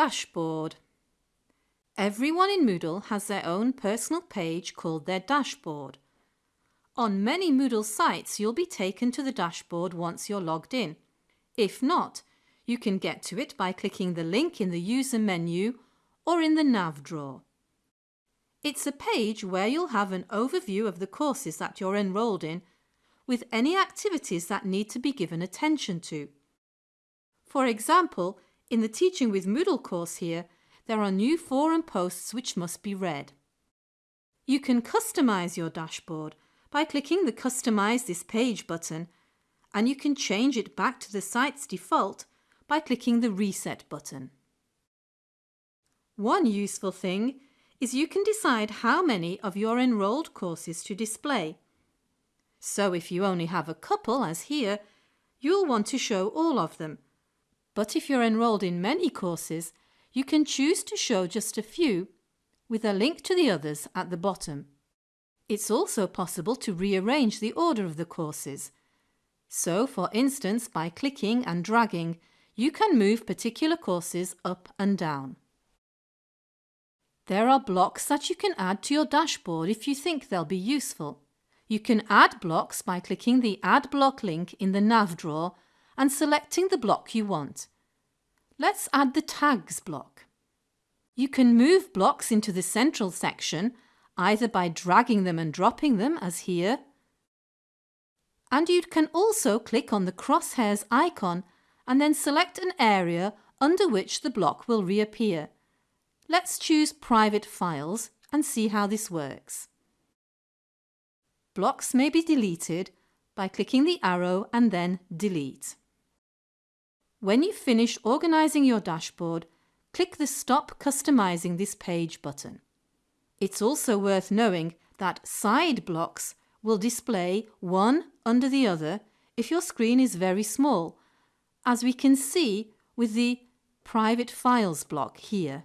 Dashboard. Everyone in Moodle has their own personal page called their dashboard. On many Moodle sites you'll be taken to the dashboard once you're logged in. If not, you can get to it by clicking the link in the user menu or in the nav drawer. It's a page where you'll have an overview of the courses that you're enrolled in with any activities that need to be given attention to. For example, in the Teaching with Moodle course here, there are new forum posts which must be read. You can customize your dashboard by clicking the Customize this page button and you can change it back to the site's default by clicking the Reset button. One useful thing is you can decide how many of your enrolled courses to display. So if you only have a couple, as here, you'll want to show all of them. But if you're enrolled in many courses, you can choose to show just a few, with a link to the others at the bottom. It's also possible to rearrange the order of the courses. So, for instance, by clicking and dragging, you can move particular courses up and down. There are blocks that you can add to your dashboard if you think they'll be useful. You can add blocks by clicking the Add Block link in the nav drawer and selecting the block you want. Let's add the Tags block. You can move blocks into the central section either by dragging them and dropping them as here, and you can also click on the crosshairs icon and then select an area under which the block will reappear. Let's choose Private Files and see how this works. Blocks may be deleted by clicking the arrow and then Delete. When you finish organising your dashboard, click the Stop Customising this page button. It's also worth knowing that side blocks will display one under the other if your screen is very small, as we can see with the Private Files block here.